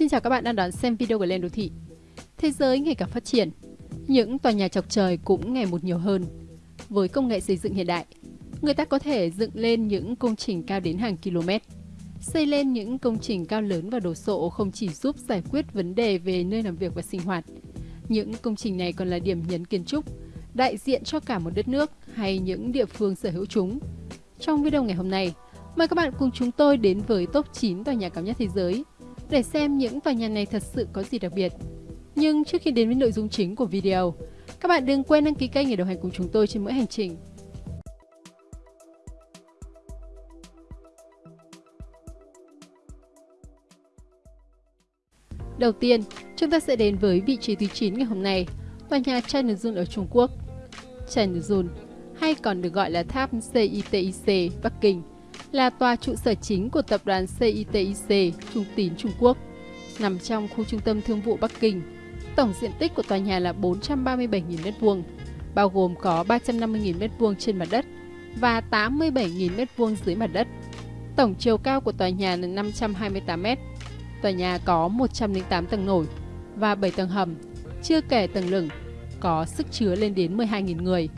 Xin chào các bạn đang đón xem video của Lên Đô Thị. Thế giới ngày càng phát triển, những tòa nhà chọc trời cũng ngày một nhiều hơn. Với công nghệ xây dựng hiện đại, người ta có thể dựng lên những công trình cao đến hàng km. Xây lên những công trình cao lớn và đồ sộ không chỉ giúp giải quyết vấn đề về nơi làm việc và sinh hoạt. Những công trình này còn là điểm nhấn kiến trúc, đại diện cho cả một đất nước hay những địa phương sở hữu chúng. Trong video ngày hôm nay, mời các bạn cùng chúng tôi đến với top 9 tòa nhà cao nhất thế giới để xem những tòa nhà này thật sự có gì đặc biệt. Nhưng trước khi đến với nội dung chính của video, các bạn đừng quên đăng ký kênh để đồng hành cùng chúng tôi trên mỗi hành trình. Đầu tiên, chúng ta sẽ đến với vị trí thứ 9 ngày hôm nay, tòa nhà Chinazun ở Trung Quốc. Chinazun, hay còn được gọi là tháp CITIC Bắc Kinh, là tòa trụ sở chính của tập đoàn CITIC Trung Tín Trung Quốc, nằm trong khu trung tâm thương vụ Bắc Kinh. Tổng diện tích của tòa nhà là 437.000 m2, bao gồm có 350.000 m2 trên mặt đất và 87.000 m2 dưới mặt đất. Tổng chiều cao của tòa nhà là 528 m. Tòa nhà có 108 tầng nổi và 7 tầng hầm, chưa kể tầng lửng, có sức chứa lên đến 12.000 người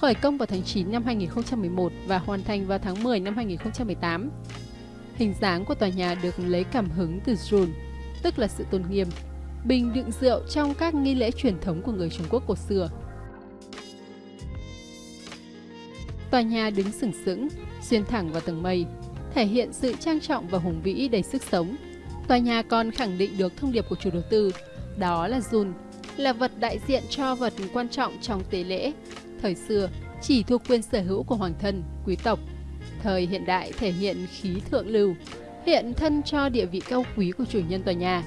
khởi công vào tháng 9 năm 2011 và hoàn thành vào tháng 10 năm 2018. Hình dáng của tòa nhà được lấy cảm hứng từ Jun, tức là sự tôn nghiêm, bình đựng rượu trong các nghi lễ truyền thống của người Trung Quốc cổ xưa. Tòa nhà đứng sừng sững, xuyên thẳng vào tầng mây, thể hiện sự trang trọng và hùng vĩ đầy sức sống. Tòa nhà còn khẳng định được thông điệp của chủ đầu tư, đó là Jun, là vật đại diện cho vật quan trọng trong tế lễ, Thời xưa, chỉ thuộc quyền sở hữu của hoàng thân, quý tộc. Thời hiện đại thể hiện khí thượng lưu, hiện thân cho địa vị cao quý của chủ nhân tòa nhà.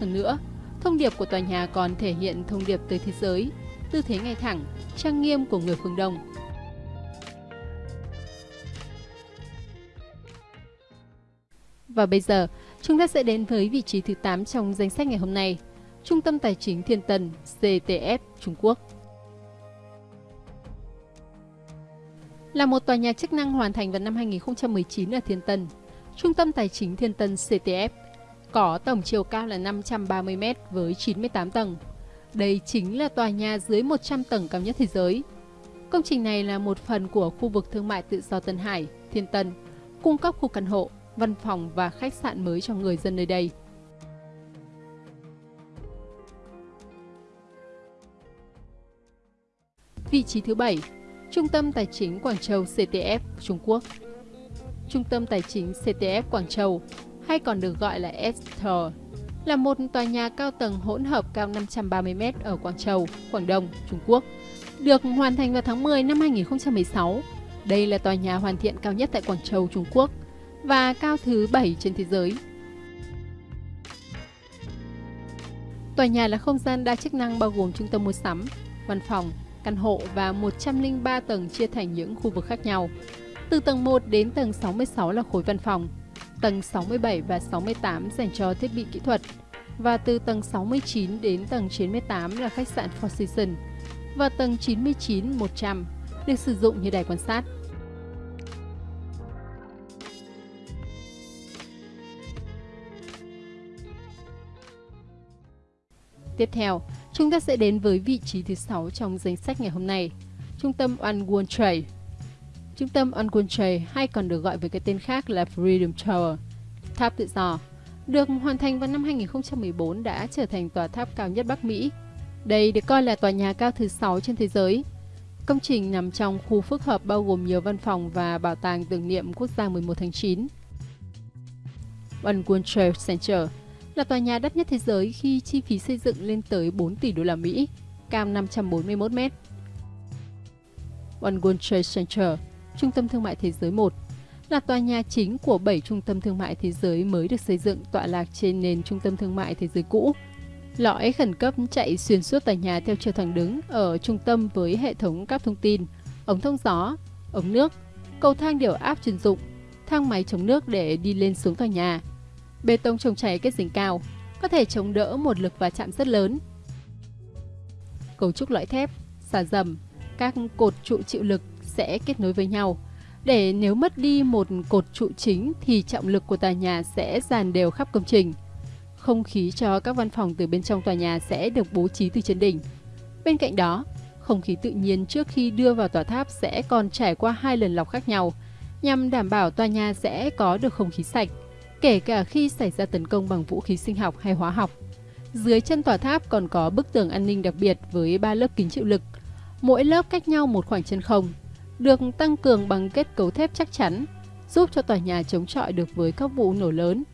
Hơn nữa, thông điệp của tòa nhà còn thể hiện thông điệp tới thế giới, tư thế ngay thẳng, trang nghiêm của người phương Đông. Và bây giờ, chúng ta sẽ đến với vị trí thứ 8 trong danh sách ngày hôm nay, Trung tâm Tài chính Thiên Tân CTF Trung Quốc. Là một tòa nhà chức năng hoàn thành vào năm 2019 ở Thiên Tân. Trung tâm Tài chính Thiên Tân CTF có tổng chiều cao là 530 m với 98 tầng. Đây chính là tòa nhà dưới 100 tầng cao nhất thế giới. Công trình này là một phần của khu vực thương mại tự do Tân Hải, Thiên Tân, cung cấp khu căn hộ, văn phòng và khách sạn mới cho người dân nơi đây. Vị trí thứ 7 Trung tâm Tài chính Quảng Châu CTF Trung Quốc Trung tâm Tài chính CTF Quảng Châu, hay còn được gọi là Esther, là một tòa nhà cao tầng hỗn hợp cao 530m ở Quảng Châu, Quảng Đông, Trung Quốc, được hoàn thành vào tháng 10 năm 2016. Đây là tòa nhà hoàn thiện cao nhất tại Quảng Châu, Trung Quốc và cao thứ 7 trên thế giới. Tòa nhà là không gian đa chức năng bao gồm trung tâm mua sắm, văn phòng, căn hộ và 103 tầng chia thành những khu vực khác nhau. Từ tầng 1 đến tầng 66 là khối văn phòng, tầng 67 và 68 dành cho thiết bị kỹ thuật, và từ tầng 69 đến tầng 98 là khách sạn Four Seasons, và tầng 99-100 được sử dụng như đài quan sát. Tiếp theo, chúng ta sẽ đến với vị trí thứ 6 trong danh sách ngày hôm nay, trung tâm One World Trade. Trung tâm One World Trade hay còn được gọi với cái tên khác là Freedom Tower, tháp tự do, được hoàn thành vào năm 2014 đã trở thành tòa tháp cao nhất Bắc Mỹ. Đây được coi là tòa nhà cao thứ 6 trên thế giới. Công trình nằm trong khu phức hợp bao gồm nhiều văn phòng và bảo tàng tưởng niệm quốc gia 11 tháng 9. One World Trade Center là tòa nhà đắt nhất thế giới khi chi phí xây dựng lên tới 4 tỷ đô la Mỹ, cao 541 mét. One World Trade Center, trung tâm thương mại thế giới 1, là tòa nhà chính của 7 trung tâm thương mại thế giới mới được xây dựng tọa lạc trên nền trung tâm thương mại thế giới cũ. Lõi khẩn cấp chạy xuyên suốt tòa nhà theo chiều thẳng đứng ở trung tâm với hệ thống cáp thông tin, ống thông gió, ống nước, cầu thang điều áp chuyên dụng, thang máy chống nước để đi lên xuống tòa nhà, Bê tông chống cháy kết dính cao, có thể chống đỡ một lực va chạm rất lớn. Cấu trúc lõi thép, xà dầm, các cột trụ chịu lực sẽ kết nối với nhau. Để nếu mất đi một cột trụ chính thì trọng lực của tòa nhà sẽ dàn đều khắp công trình. không khí cho các văn phòng từ bên trong tòa nhà sẽ được bố trí từ trên đỉnh. Bên cạnh đó, không khí tự nhiên trước khi đưa vào tòa tháp sẽ còn trải qua hai lần lọc khác nhau, nhằm đảm bảo tòa nhà sẽ có được không khí sạch, kể cả khi xảy ra tấn công bằng vũ khí sinh học hay hóa học. Dưới chân tòa tháp còn có bức tường an ninh đặc biệt với 3 lớp kính chịu lực, mỗi lớp cách nhau một khoảng chân không, được tăng cường bằng kết cấu thép chắc chắn, giúp cho tòa nhà chống chọi được với các vụ nổ lớn.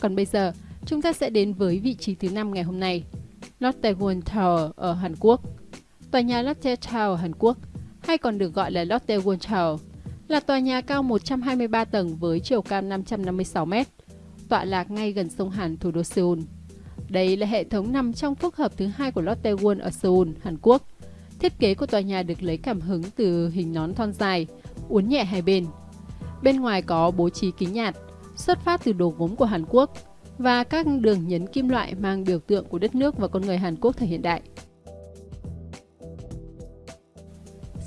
Còn bây giờ, chúng ta sẽ đến với vị trí thứ 5 ngày hôm nay, Lotte World Tower ở Hàn Quốc. Tòa nhà Lotte Tower Hàn Quốc, hay còn được gọi là Lotte World Tower, là tòa nhà cao 123 tầng với chiều cao 556 m, tọa lạc ngay gần sông Hàn thủ đô Seoul. Đây là hệ thống nằm trong phức hợp thứ hai của Lotte World ở Seoul, Hàn Quốc. Thiết kế của tòa nhà được lấy cảm hứng từ hình nón thon dài, uốn nhẹ hai bên. Bên ngoài có bố trí kính nhạt, xuất phát từ đồ gốm của Hàn Quốc và các đường nhấn kim loại mang biểu tượng của đất nước và con người Hàn Quốc thời hiện đại.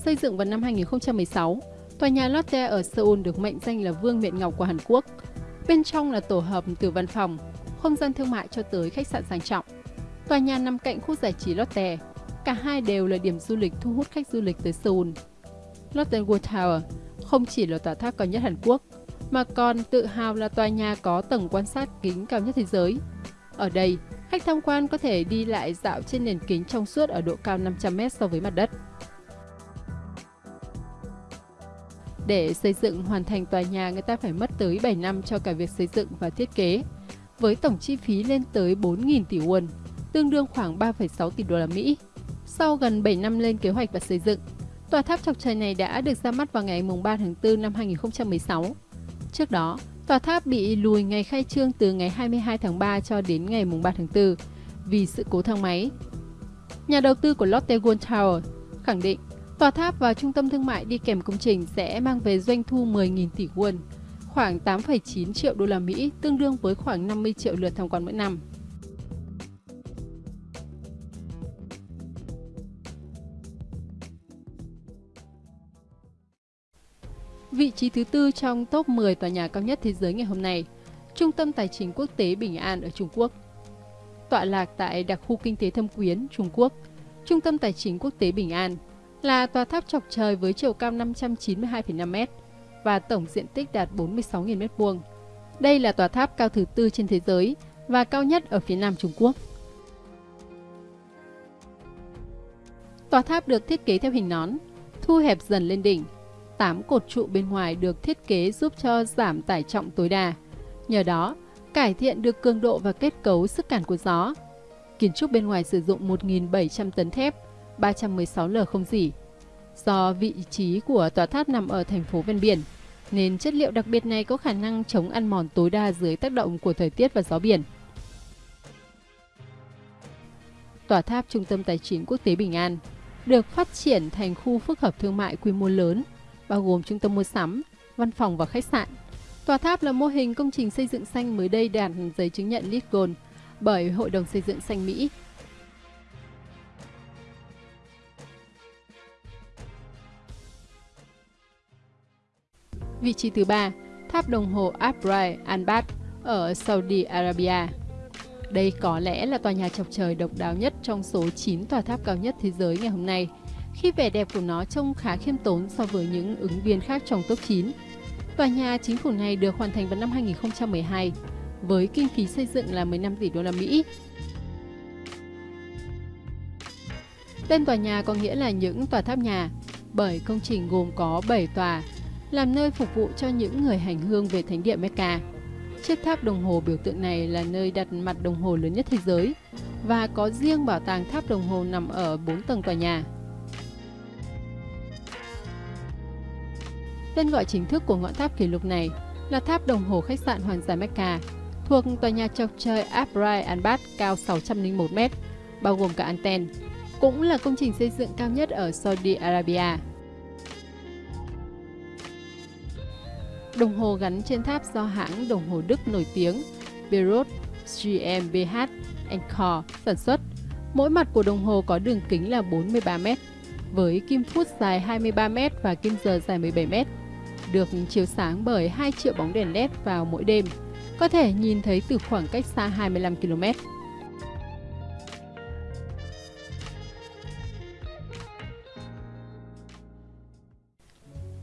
Xây dựng vào năm 2016, tòa nhà Lotte ở Seoul được mệnh danh là Vương miện ngọc của Hàn Quốc. Bên trong là tổ hợp từ văn phòng, không gian thương mại cho tới khách sạn sang trọng. Tòa nhà nằm cạnh khu giải trí Lotte. Cả hai đều là điểm du lịch thu hút khách du lịch tới Seoul. Lotte World Tower không chỉ là tòa tháp cao nhất Hàn Quốc, mà còn tự hào là tòa nhà có tầng quan sát kính cao nhất thế giới. Ở đây, khách tham quan có thể đi lại dạo trên nền kính trong suốt ở độ cao 500m so với mặt đất. Để xây dựng hoàn thành tòa nhà, người ta phải mất tới 7 năm cho cả việc xây dựng và thiết kế, với tổng chi phí lên tới 4.000 tỷ won, tương đương khoảng 3,6 tỷ đô la Mỹ. Sau gần 7 năm lên kế hoạch và xây dựng, tòa tháp chọc trời này đã được ra mắt vào ngày 3 tháng 4 năm 2016 Trước đó, tòa tháp bị lùi ngày khai trương từ ngày 22 tháng 3 cho đến ngày 3 tháng 4 vì sự cố thang máy. Nhà đầu tư của Lotte World Tower khẳng định tòa tháp và trung tâm thương mại đi kèm công trình sẽ mang về doanh thu 10.000 tỷ won, khoảng 8,9 triệu đô la Mỹ, tương đương với khoảng 50 triệu lượt tham quan mỗi năm. Vị trí thứ tư trong top 10 tòa nhà cao nhất thế giới ngày hôm nay, Trung tâm Tài chính Quốc tế Bình An ở Trung Quốc. Tọa lạc tại đặc khu kinh tế Thâm Quyến, Trung Quốc, Trung tâm Tài chính Quốc tế Bình An là tòa tháp chọc trời với chiều cao 592,5 m và tổng diện tích đạt 46.000 m2. Đây là tòa tháp cao thứ tư trên thế giới và cao nhất ở phía nam Trung Quốc. Tòa tháp được thiết kế theo hình nón, thu hẹp dần lên đỉnh 8 cột trụ bên ngoài được thiết kế giúp cho giảm tải trọng tối đa. Nhờ đó, cải thiện được cường độ và kết cấu sức cản của gió. Kiến trúc bên ngoài sử dụng 1.700 tấn thép, 316 L không dỉ. Do vị trí của tòa tháp nằm ở thành phố ven biển, nên chất liệu đặc biệt này có khả năng chống ăn mòn tối đa dưới tác động của thời tiết và gió biển. Tòa tháp Trung tâm Tài chính Quốc tế Bình An được phát triển thành khu phức hợp thương mại quy mô lớn bao gồm trung tâm mua sắm, văn phòng và khách sạn. Tòa tháp là mô hình công trình xây dựng xanh mới đây đạt giấy chứng nhận LEED Gold bởi Hội đồng Xây dựng xanh Mỹ. Vị trí thứ ba, tháp đồng hồ Abrai Anbat ở Saudi Arabia. Đây có lẽ là tòa nhà chọc trời độc đáo nhất trong số 9 tòa tháp cao nhất thế giới ngày hôm nay – khi vẻ đẹp của nó trông khá khiêm tốn so với những ứng viên khác trong top 9. Tòa nhà chính phủ này được hoàn thành vào năm 2012 với kinh phí xây dựng là 15 tỷ đô la Mỹ. Tên tòa nhà có nghĩa là những tòa tháp nhà, bởi công trình gồm có 7 tòa, làm nơi phục vụ cho những người hành hương về thánh địa Mecca. Chiếc tháp đồng hồ biểu tượng này là nơi đặt mặt đồng hồ lớn nhất thế giới và có riêng bảo tàng tháp đồng hồ nằm ở 4 tầng tòa nhà. Tên gọi chính thức của ngọn tháp kỷ lục này là tháp đồng hồ khách sạn Hoàng gia Mecca, thuộc tòa nhà chọc trời Abrai Anbat cao 601 m, bao gồm cả anten, cũng là công trình xây dựng cao nhất ở Saudi Arabia. Đồng hồ gắn trên tháp do hãng đồng hồ Đức nổi tiếng Beirut GmbH Co sản xuất. Mỗi mặt của đồng hồ có đường kính là 43 m với kim phút dài 23m và kim giờ dài 17m, được chiếu sáng bởi 2 triệu bóng đèn LED vào mỗi đêm, có thể nhìn thấy từ khoảng cách xa 25 km.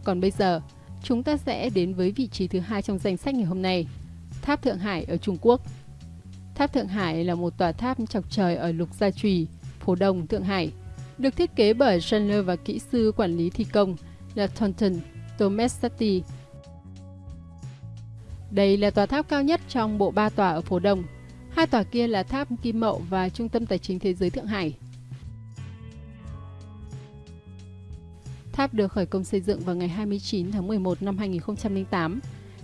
Còn bây giờ, chúng ta sẽ đến với vị trí thứ hai trong danh sách ngày hôm nay, Tháp Thượng Hải ở Trung Quốc. Tháp Thượng Hải là một tòa tháp chọc trời ở Lục Gia Trùy, phố Đông, Thượng Hải, được thiết kế bởi Chandler và kỹ sư quản lý thi công là Thornton Tomestati. Đây là tòa tháp cao nhất trong bộ ba tòa ở phố Đông. Hai tòa kia là tháp Kim Mậu và Trung tâm Tài chính Thế giới Thượng Hải. Tháp được khởi công xây dựng vào ngày 29 tháng 11 năm 2008.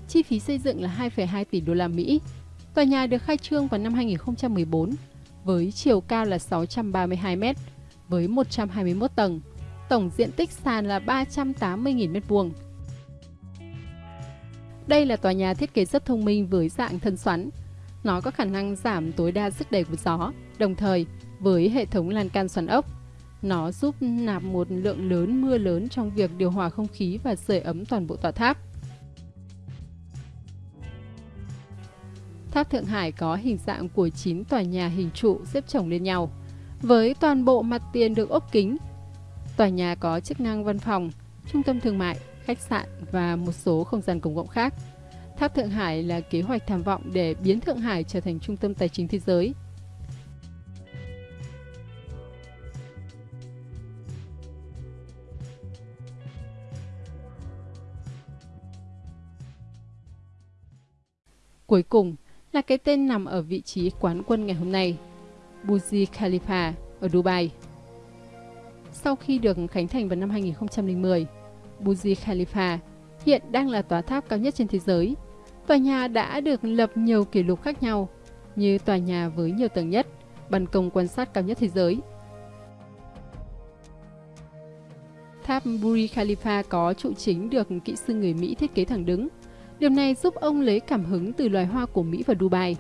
Chi phí xây dựng là 2,2 tỷ đô la Mỹ. Tòa nhà được khai trương vào năm 2014 với chiều cao là 632 m với 121 tầng. Tổng diện tích sàn là 380.000 m2. Đây là tòa nhà thiết kế rất thông minh với dạng thân xoắn. Nó có khả năng giảm tối đa sức đẩy của gió, đồng thời với hệ thống lan can xoắn ốc nó giúp nạp một lượng lớn mưa lớn trong việc điều hòa không khí và sưởi ấm toàn bộ tòa tháp. Tháp Thượng Hải có hình dạng của 9 tòa nhà hình trụ xếp chồng lên nhau, với toàn bộ mặt tiền được ốp kính. Tòa nhà có chức năng văn phòng, trung tâm thương mại, khách sạn và một số không gian công cộng khác. Tháp Thượng Hải là kế hoạch tham vọng để biến Thượng Hải trở thành trung tâm tài chính thế giới Cuối cùng là cái tên nằm ở vị trí quán quân ngày hôm nay, Burj Khalifa ở Dubai. Sau khi được khánh thành vào năm 2010, Burj Khalifa hiện đang là tòa tháp cao nhất trên thế giới. Tòa nhà đã được lập nhiều kỷ lục khác nhau, như tòa nhà với nhiều tầng nhất, ban công quan sát cao nhất thế giới. Tháp Burj Khalifa có trụ chính được kỹ sư người Mỹ thiết kế thẳng đứng, Điều này giúp ông lấy cảm hứng từ loài hoa của Mỹ và Dubai.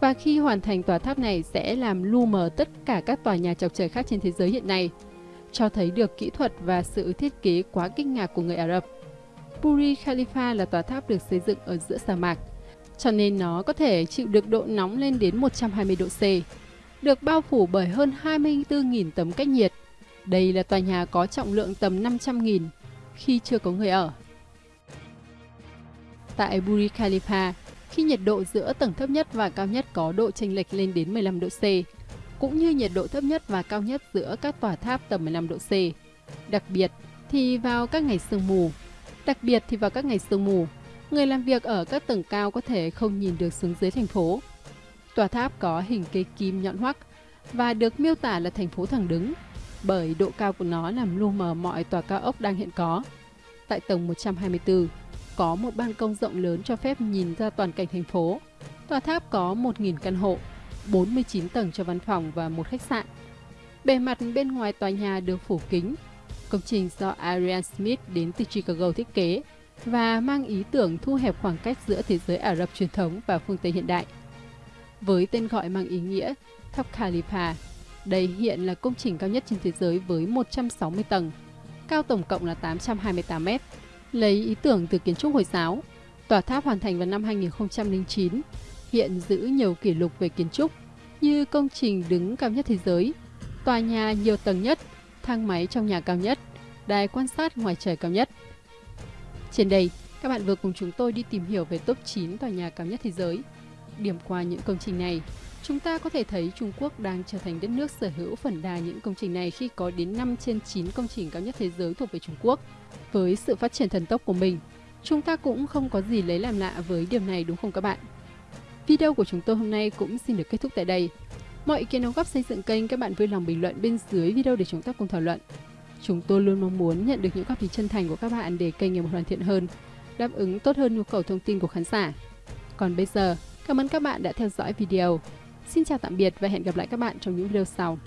Và khi hoàn thành tòa tháp này sẽ làm lu mờ tất cả các tòa nhà chọc trời khác trên thế giới hiện nay, cho thấy được kỹ thuật và sự thiết kế quá kinh ngạc của người Ả Rập. Burj Khalifa là tòa tháp được xây dựng ở giữa sa mạc, cho nên nó có thể chịu được độ nóng lên đến 120 độ C, được bao phủ bởi hơn 24.000 tấm cách nhiệt. Đây là tòa nhà có trọng lượng tầm 500.000 khi chưa có người ở tại Burj Khalifa khi nhiệt độ giữa tầng thấp nhất và cao nhất có độ chênh lệch lên đến 15 độ C, cũng như nhiệt độ thấp nhất và cao nhất giữa các tòa tháp tầm 15 độ C. Đặc biệt thì vào các ngày sương mù, đặc biệt thì vào các ngày sương mù, người làm việc ở các tầng cao có thể không nhìn được xuống dưới thành phố. Tòa tháp có hình cây kim nhọn hoắc và được miêu tả là thành phố thẳng đứng bởi độ cao của nó làm lu mờ mọi tòa cao ốc đang hiện có. Tại tầng 124, có một ban công rộng lớn cho phép nhìn ra toàn cảnh thành phố. Tòa tháp có 1.000 căn hộ, 49 tầng cho văn phòng và một khách sạn. Bề mặt bên ngoài tòa nhà được phủ kính. Công trình do Arian Smith đến từ Chicago thiết kế và mang ý tưởng thu hẹp khoảng cách giữa thế giới Ả Rập truyền thống và phương Tây hiện đại. Với tên gọi mang ý nghĩa Tháp Khalifa, đây hiện là công trình cao nhất trên thế giới với 160 tầng, cao tổng cộng là 828 mét. Lấy ý tưởng từ kiến trúc Hồi giáo, tòa tháp hoàn thành vào năm 2009, hiện giữ nhiều kỷ lục về kiến trúc như công trình đứng cao nhất thế giới, tòa nhà nhiều tầng nhất, thang máy trong nhà cao nhất, đài quan sát ngoài trời cao nhất. Trên đây, các bạn vừa cùng chúng tôi đi tìm hiểu về top 9 tòa nhà cao nhất thế giới. Điểm qua những công trình này, chúng ta có thể thấy Trung Quốc đang trở thành đất nước sở hữu phần đa những công trình này khi có đến 5 trên 9 công trình cao nhất thế giới thuộc về Trung Quốc. Với sự phát triển thần tốc của mình, chúng ta cũng không có gì lấy làm lạ với điều này đúng không các bạn? Video của chúng tôi hôm nay cũng xin được kết thúc tại đây. Mọi ý kiến đóng góp xây dựng kênh các bạn vui lòng bình luận bên dưới video để chúng ta cùng thảo luận. Chúng tôi luôn mong muốn nhận được những góp ý chân thành của các bạn để kênh ngày một hoàn thiện hơn, đáp ứng tốt hơn nhu cầu thông tin của khán giả. Còn bây giờ, cảm ơn các bạn đã theo dõi video. Xin chào tạm biệt và hẹn gặp lại các bạn trong những video sau.